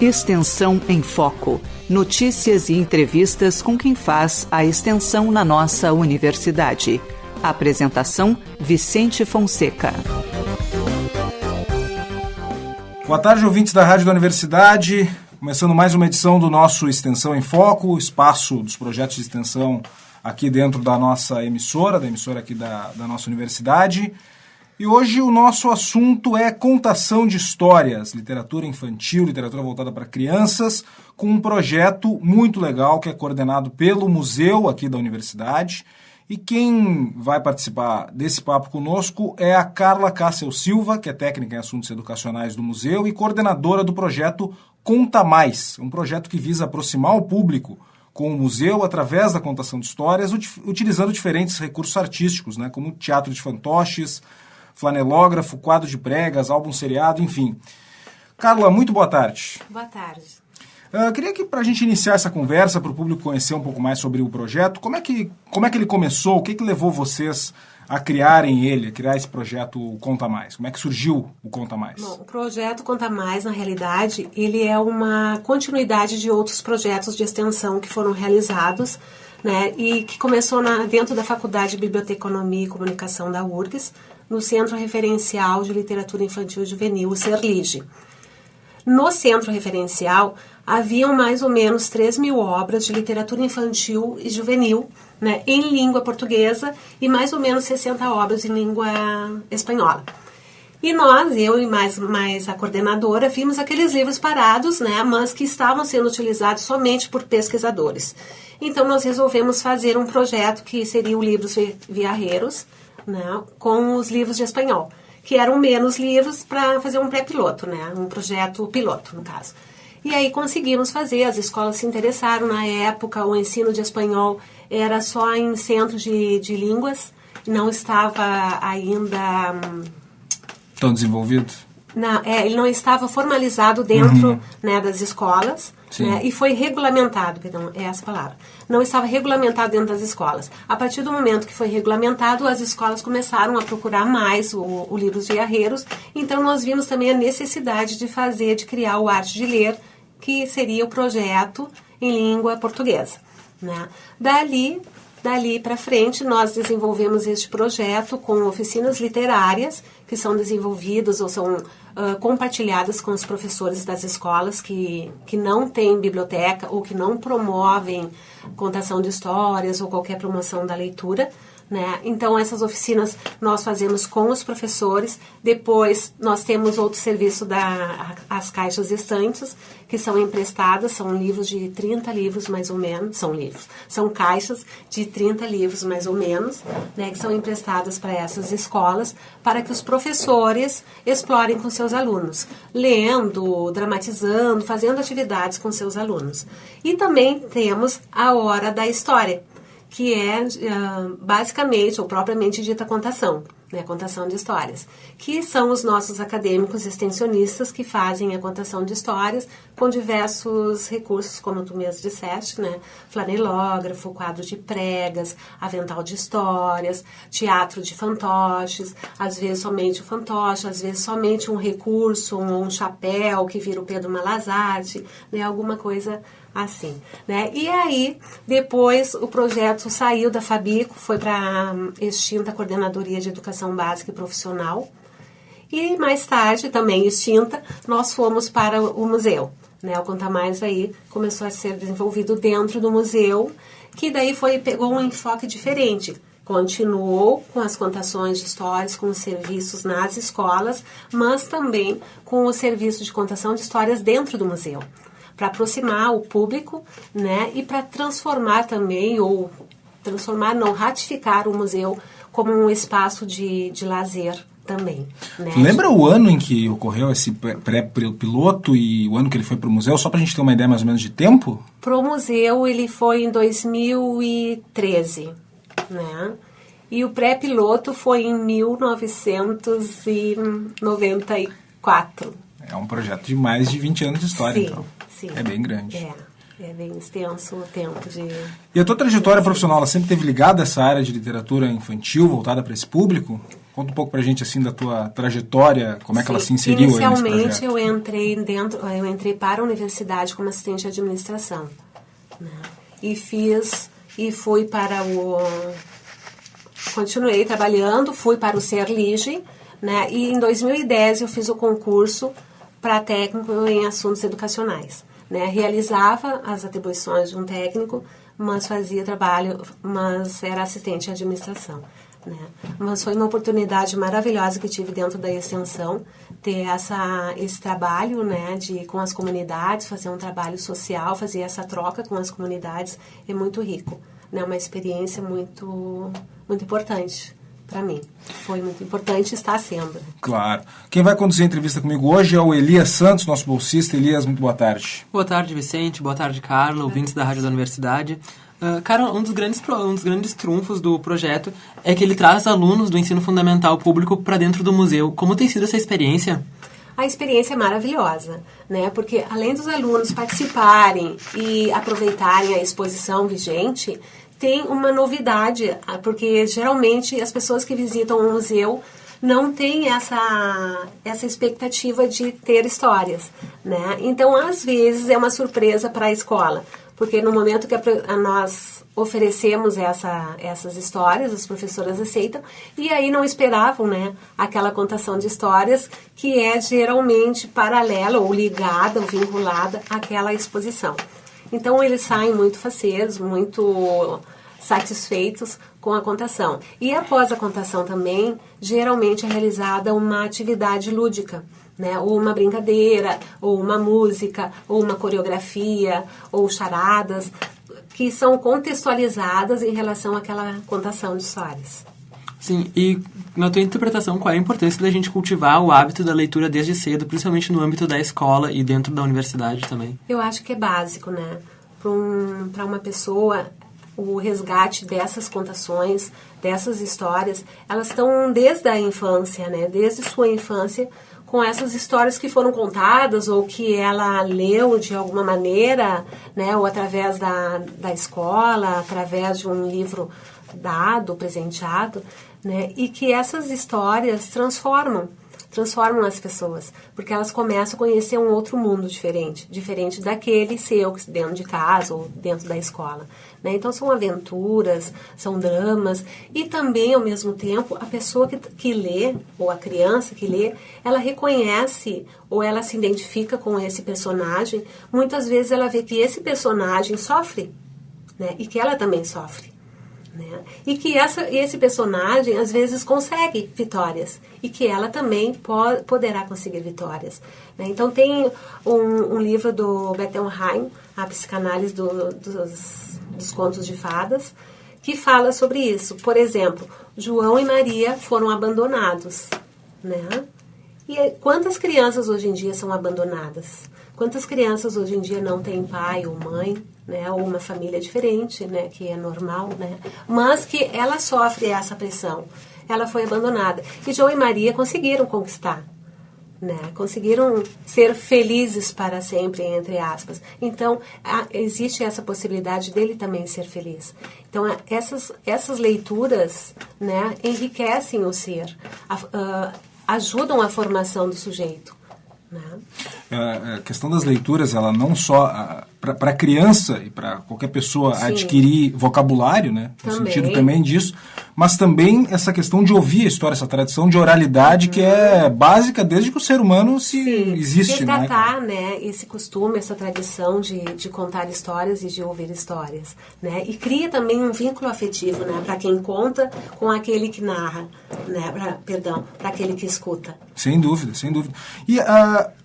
Extensão em Foco. Notícias e entrevistas com quem faz a extensão na nossa universidade. Apresentação: Vicente Fonseca. Boa tarde, ouvintes da Rádio da Universidade. Começando mais uma edição do nosso Extensão em Foco, espaço dos projetos de extensão aqui dentro da nossa emissora, da emissora aqui da, da nossa universidade. E hoje o nosso assunto é contação de histórias, literatura infantil, literatura voltada para crianças, com um projeto muito legal que é coordenado pelo museu aqui da universidade. E quem vai participar desse papo conosco é a Carla Cássio Silva, que é técnica em assuntos educacionais do museu e coordenadora do projeto Conta Mais, um projeto que visa aproximar o público com o museu através da contação de histórias, utilizando diferentes recursos artísticos, né, como teatro de fantoches, flanelógrafo, quadro de pregas, álbum seriado, enfim. Carla, muito boa tarde. Boa tarde. Uh, queria que, para a gente iniciar essa conversa, para o público conhecer um pouco mais sobre o projeto, como é que, como é que ele começou? O que, que levou vocês a criarem ele, a criar esse projeto Conta Mais? Como é que surgiu o Conta Mais? Bom, o projeto Conta Mais, na realidade, ele é uma continuidade de outros projetos de extensão que foram realizados, né, e que começou na, dentro da Faculdade de Biblioteconomia e Comunicação da URGS, no Centro Referencial de Literatura Infantil e Juvenil, o CERLIGE. No centro referencial, haviam mais ou menos 3 mil obras de literatura infantil e juvenil né, em língua portuguesa e mais ou menos 60 obras em língua espanhola. E nós, eu e mais, mais a coordenadora, vimos aqueles livros parados, né, mas que estavam sendo utilizados somente por pesquisadores. Então nós resolvemos fazer um projeto que seria o Livros Viarreiros, né, com os livros de espanhol, que eram menos livros para fazer um pré-piloto, né, um projeto piloto, no caso. E aí conseguimos fazer, as escolas se interessaram na época, o ensino de espanhol era só em centro de, de línguas, não estava ainda... Hum, Tão desenvolvido? Não, é, ele não estava formalizado dentro uhum. né, das escolas né, e foi regulamentado, perdão, é essa palavra. Não estava regulamentado dentro das escolas. A partir do momento que foi regulamentado, as escolas começaram a procurar mais o, o livros de arreiros. Então nós vimos também a necessidade de fazer, de criar o Arte de Ler, que seria o projeto em língua portuguesa. Né? Dali Dali para frente, nós desenvolvemos este projeto com oficinas literárias que são desenvolvidas ou são uh, compartilhadas com os professores das escolas que, que não têm biblioteca ou que não promovem contação de histórias ou qualquer promoção da leitura. Né? Então, essas oficinas nós fazemos com os professores. Depois, nós temos outro serviço das caixas estantes, que são emprestadas, são livros de 30 livros mais ou menos, são livros, são caixas de 30 livros mais ou menos, né, que são emprestadas para essas escolas, para que os professores explorem com seus alunos, lendo, dramatizando, fazendo atividades com seus alunos. E também temos a hora da história, que é basicamente ou propriamente dita contação, né, contação de histórias, que são os nossos acadêmicos extensionistas que fazem a contação de histórias com diversos recursos, como tu mesmo disseste, né, flanelógrafo, quadro de pregas, avental de histórias, teatro de fantoches, às vezes somente o fantoche, às vezes somente um recurso, um, um chapéu que vira o Pedro Malazarte, né, alguma coisa assim, né? E aí, depois o projeto saiu da Fabico, foi para a hum, extinta Coordenadoria de Educação Básica e Profissional. E mais tarde, também extinta, nós fomos para o museu. Né, o Conta Mais aí começou a ser desenvolvido dentro do museu, que daí foi pegou um enfoque diferente. Continuou com as contações de histórias, com os serviços nas escolas, mas também com o serviço de contação de histórias dentro do museu para aproximar o público, né, e para transformar também ou transformar, não ratificar o museu como um espaço de, de lazer também. Né? Lembra o ano em que ocorreu esse pré-piloto e o ano que ele foi para o museu, só para a gente ter uma ideia mais ou menos de tempo? Para o museu ele foi em 2013, né? E o pré-piloto foi em 1994. É um projeto de mais de 20 anos de história, Sim. então. Sim. É bem grande. É. É bem extenso o tempo de. E a tua trajetória profissional ela sempre teve ligada a essa área de literatura infantil, voltada para esse público? Conta um pouco pra gente assim da tua trajetória, como é que Sim, ela se inseriu Inicialmente eu entrei dentro, eu entrei para a universidade como assistente de administração. Né? E fiz e fui para o continuei trabalhando, fui para o Serlige, né? E em 2010 eu fiz o concurso para técnico em assuntos educacionais, né? Realizava as atribuições de um técnico, mas fazia trabalho, mas era assistente de administração. Né? Mas foi uma oportunidade maravilhosa que tive dentro da extensão ter essa esse trabalho, né, de com as comunidades, fazer um trabalho social, fazer essa troca com as comunidades é muito rico, né? Uma experiência muito muito importante para mim. Foi muito importante estar sendo. Claro. Quem vai conduzir a entrevista comigo hoje é o Elias Santos, nosso bolsista. Elias, muito boa tarde. Boa tarde, Vicente. Boa tarde, Carla, ouvintes da Rádio da Universidade. Uh, cara, um dos, grandes, um dos grandes trunfos do projeto é que ele traz alunos do ensino fundamental público para dentro do museu. Como tem sido essa experiência? A experiência é maravilhosa, né? Porque além dos alunos participarem e aproveitarem a exposição vigente, tem uma novidade, ah, porque geralmente as pessoas que visitam o museu não têm essa, essa expectativa de ter histórias, né? Então, às vezes, é uma surpresa para a escola, porque no momento que a, a nós oferecemos essa, essas histórias, as professoras aceitam, e aí não esperavam, né, aquela contação de histórias que é geralmente paralela ou ligada ou vinculada àquela exposição. Então eles saem muito faceiros, muito satisfeitos com a contação. E após a contação também, geralmente é realizada uma atividade lúdica. Né, ou uma brincadeira, ou uma música, ou uma coreografia, ou charadas, que são contextualizadas em relação àquela contação de histórias. Sim, e na tua interpretação, qual é a importância da gente cultivar o hábito da leitura desde cedo, principalmente no âmbito da escola e dentro da universidade também? Eu acho que é básico, né? Para um, uma pessoa, o resgate dessas contações, dessas histórias, elas estão desde a infância, né? Desde sua infância, com essas histórias que foram contadas ou que ela leu de alguma maneira, né? Ou através da, da escola, através de um livro dado, presenteado, né? E que essas histórias transformam transformam as pessoas, porque elas começam a conhecer um outro mundo diferente, diferente daquele seu dentro de casa ou dentro da escola. Né? Então são aventuras, são dramas e também ao mesmo tempo a pessoa que, que lê ou a criança que lê, ela reconhece ou ela se identifica com esse personagem. Muitas vezes ela vê que esse personagem sofre, né? E que ela também sofre. Né? E que essa, esse personagem às vezes consegue vitórias e que ela também po poderá conseguir vitórias. Né? Então tem um, um, livro do Bettelheim, A Psicanálise do, dos, dos Contos de Fadas, que fala sobre isso. Por exemplo, João e Maria foram abandonados. Né? E quantas crianças hoje em dia são abandonadas? Quantas crianças hoje em dia não têm pai ou mãe? Né, ou uma família diferente, né, que é normal, né, mas que ela sofre essa pressão. Ela foi abandonada. E João e Maria conseguiram conquistar, né, conseguiram ser felizes para sempre, entre aspas. Então, a, existe essa possibilidade dele também ser feliz. Então, essas, essas leituras, né, enriquecem o ser, a, a, ajudam a formação do sujeito. Né? É, a questão das leituras, ela não só para a criança e para qualquer pessoa Sim. adquirir vocabulário, né, no também. sentido também disso, mas também essa questão de ouvir a história, essa tradição de oralidade que é básica desde que o ser humano se Sim. existe, né, Resgatar, né? né, esse costume, essa tradição de, de contar histórias e de ouvir histórias, né, e cria também um vínculo afetivo, né, para quem conta com aquele que narra, né, pra, perdão, para aquele que escuta. Sem dúvida, sem dúvida. E a uh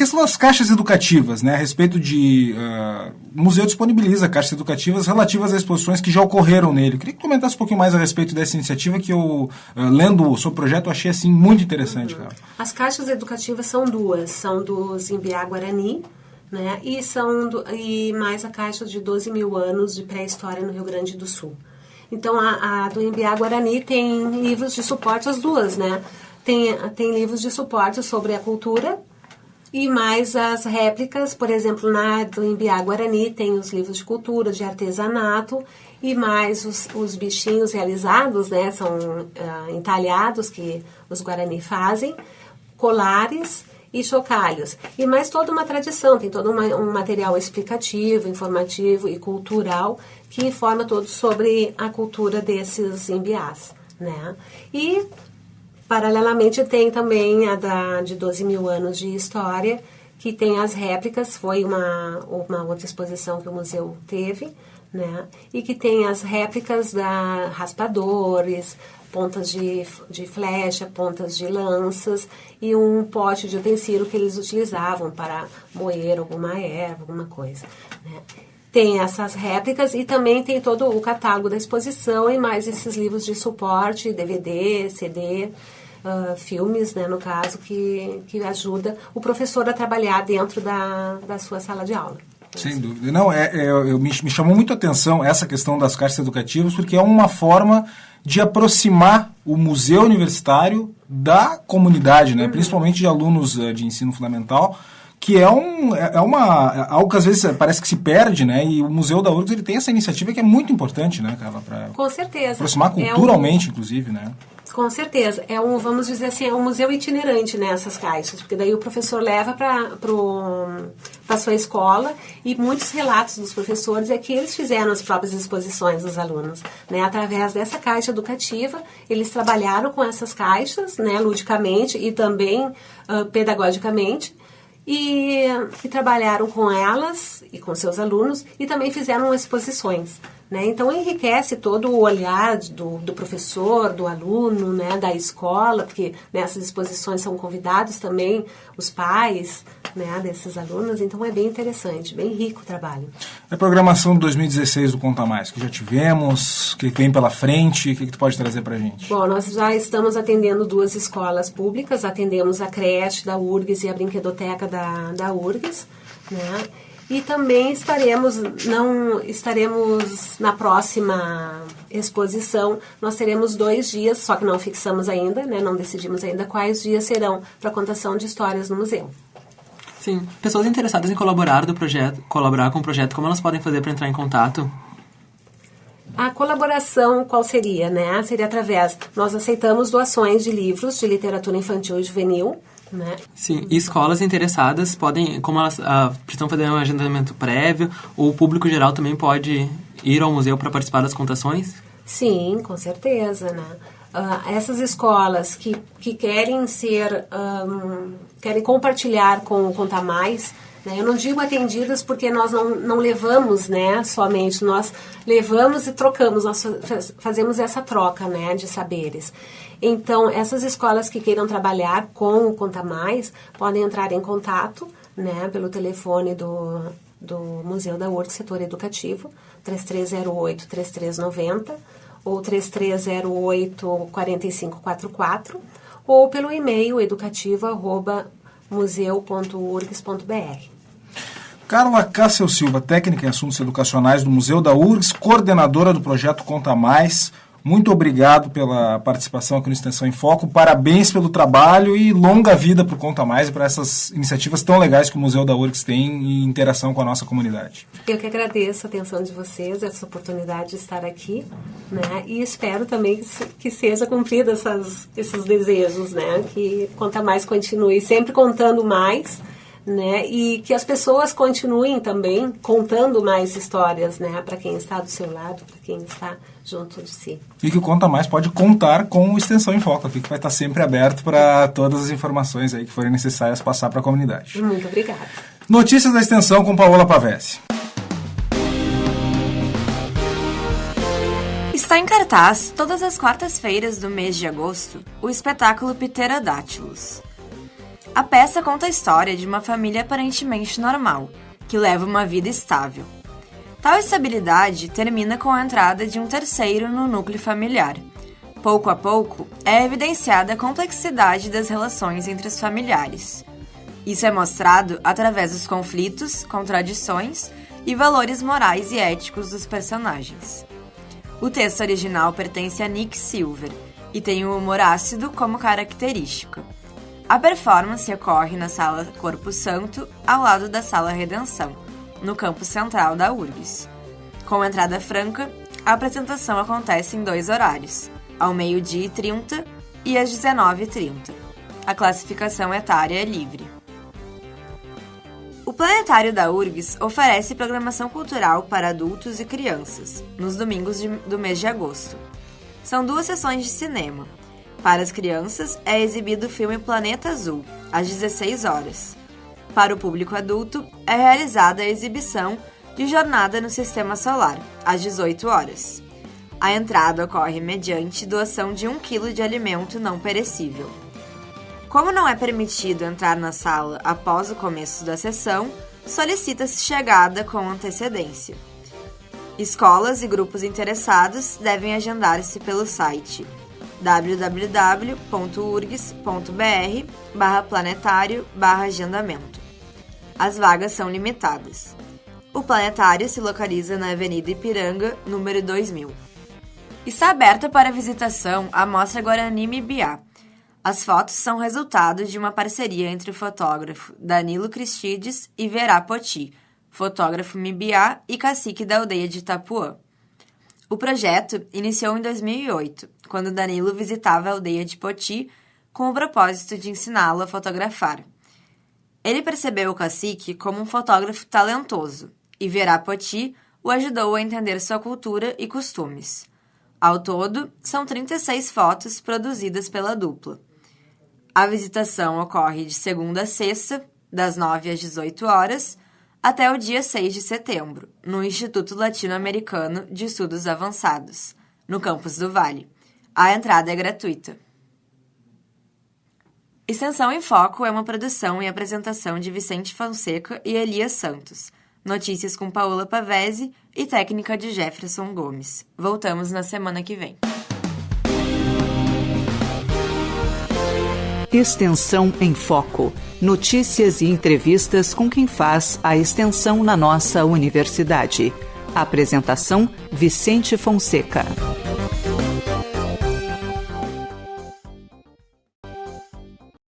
questão das caixas educativas, né, a respeito de. Uh, o museu disponibiliza caixas educativas relativas a exposições que já ocorreram nele. Queria que comentasse um pouquinho mais a respeito dessa iniciativa que eu, uh, lendo o seu projeto, achei assim muito interessante. Uhum. As caixas educativas são duas: são do Zimbiá Guarani. Né, e são do, e mais a caixa de 12 mil anos de pré-história no Rio Grande do Sul. Então a, a do Imbiá Guarani tem livros de suporte as duas, né? Tem, tem livros de suporte sobre a cultura E mais as réplicas, por exemplo, na do Imbiá Guarani tem os livros de cultura, de artesanato, e mais os, os bichinhos realizados, né, são uh, entalhados que os Guarani fazem, colares e chocalhos. E mais toda uma tradição, tem todo uma, um material explicativo, informativo e cultural que informa todo sobre a cultura desses imbiás. Né? E, paralelamente, tem também a da, de 12 mil anos de história, que tem as réplicas, foi uma, uma outra exposição que o museu teve, né? E que tem as réplicas da raspadores, pontas de, de flecha, pontas de lanças e um pote de utensílio que eles utilizavam para moer alguma erva, alguma coisa. Né? Tem essas réplicas e também tem todo o catálogo da exposição e mais esses livros de suporte, DVD, CD, uh, filmes, né, no caso, que, que ajuda o professor a trabalhar dentro da, da sua sala de aula. Sem dúvida. Não, é, é eu, me, me chamou muito a atenção essa questão das caixas educativas, porque é uma forma de aproximar o museu universitário da comunidade, né? Uhum. principalmente de alunos uh, de ensino fundamental, que é, um, é, é uma é algo que às vezes parece que se perde, né? E o Museu da URGS ele tem essa iniciativa que é muito importante, né, Carla? Pra Com certeza. Aproximar culturalmente, é um... inclusive, né? Com certeza. É um, vamos dizer assim, é um museu itinerante nessas caixas, porque daí o professor leva para a sua escola e muitos relatos dos professores é que eles fizeram as próprias exposições dos alunos. Né? Através dessa caixa educativa, eles trabalharam com essas caixas, né, ludicamente e também uh, pedagogicamente, e, e trabalharam com elas e com seus alunos e também fizeram exposições. Né? Então enriquece todo o olhar do, do professor, do aluno, né? da escola, porque nessas exposições são convidados também os pais né? desses alunos, então é bem interessante, bem rico o trabalho. A programação de 2016 do Conta Mais, que já tivemos, que vem pela frente, o que, que tu pode trazer para a gente? Bom, nós já estamos atendendo duas escolas públicas, atendemos a creche da URGS e a brinquedoteca da, da URGS, né? E também estaremos, não estaremos na próxima exposição. Nós teremos dois dias, só que não fixamos ainda, né? Não decidimos ainda quais dias serão para contação de histórias no museu. Sim, pessoas interessadas em colaborar do projeto, colaborar com o projeto, como elas podem fazer para entrar em contato? A colaboração qual seria, né? Seria através, nós aceitamos doações de livros de literatura infantil e juvenil, né? Sim, e escolas interessadas podem, como elas ah, precisam fazer um agendamento prévio, o público geral também pode ir ao museu para participar das contações? Sim, com certeza, né? Uh, essas escolas que, que querem ser, um, querem compartilhar com o Conta Mais? Eu não digo atendidas porque nós não, não levamos né, somente, nós levamos e trocamos, nós fazemos essa troca né, de saberes. Então, essas escolas que queiram trabalhar com o Conta Mais podem entrar em contato né, pelo telefone do, do Museu da URC, setor educativo, 3308-3390 ou 3308-4544 ou pelo e-mail educativo arroba museu.urgs.br. Carla Cássio Silva, técnica em assuntos educacionais do Museu da URGS, coordenadora do projeto Conta Mais. Muito obrigado pela participação aqui no Extensão em Foco. Parabéns pelo trabalho e longa vida para o Conta Mais e para essas iniciativas tão legais que o Museu da URGS tem em interação com a nossa comunidade. Eu que agradeço a atenção de vocês, essa oportunidade de estar aqui, né? E espero também que seja cumprida esses desejos, né? Que Conta Mais continue sempre contando mais né? E que as pessoas continuem também contando mais histórias, né? Para quem está do seu lado, para quem está junto de si. E que o Conta Mais pode contar com o Extensão em Foco aqui, que vai estar sempre aberto para todas as informações aí que forem necessárias passar para a comunidade. Muito obrigada. Notícias da Extensão com Paola Pavese. Está em cartaz todas as quartas-feiras do mês de agosto o espetáculo Pterodátilos. A peça conta a história de uma família aparentemente normal, que leva uma vida estável. Tal estabilidade termina com a entrada de um terceiro no núcleo familiar. Pouco a pouco, é evidenciada a complexidade das relações entre os familiares. Isso é mostrado através dos conflitos, contradições e valores morais e éticos dos personagens. O texto original pertence a Nick Silver e tem o humor ácido como característica. A performance ocorre na Sala Corpo Santo, ao lado da Sala Redenção, no campo central da URGS. Com entrada franca, a apresentação acontece em dois horários, ao meio-dia e 30 e às 19h30. A classificação etária é livre. O Planetário da URGS oferece programação cultural para adultos e crianças, nos domingos de, do mês de agosto. São duas sessões de cinema. Para as crianças, é exibido o filme Planeta Azul, às 16 horas. Para o público adulto, é realizada a exibição de Jornada no Sistema Solar, às 18 horas. A entrada ocorre mediante doação de 1 kg de alimento não perecível. Como não é permitido entrar na sala após o começo da sessão, solicita-se chegada com antecedência. Escolas e grupos interessados devem agendar-se pelo site www.urgs.br planetário agendamento. As vagas são limitadas. O planetário se localiza na Avenida Ipiranga, número 2000. Está aberta para visitação a Mostra Guarani Mibiá. As fotos são resultado de uma parceria entre o fotógrafo Danilo Cristides e Verá Poti, fotógrafo Mibiá e cacique da aldeia de Itapuã. O projeto iniciou em 2008, quando Danilo visitava a aldeia de Poti com o propósito de ensiná-lo a fotografar. Ele percebeu o cacique como um fotógrafo talentoso e Verá Poti o ajudou a entender sua cultura e costumes. Ao todo, são 36 fotos produzidas pela dupla. A visitação ocorre de segunda a sexta, das 9 às 18 horas, até o dia 6 de setembro, no Instituto Latino-Americano de Estudos Avançados, no campus do Vale. A entrada é gratuita. Extensão em Foco é uma produção e apresentação de Vicente Fonseca e Elias Santos Notícias com Paola Pavese e técnica de Jefferson Gomes. Voltamos na semana que vem. Extensão em Foco. Notícias e entrevistas com quem faz a extensão na nossa universidade. Apresentação: Vicente Fonseca.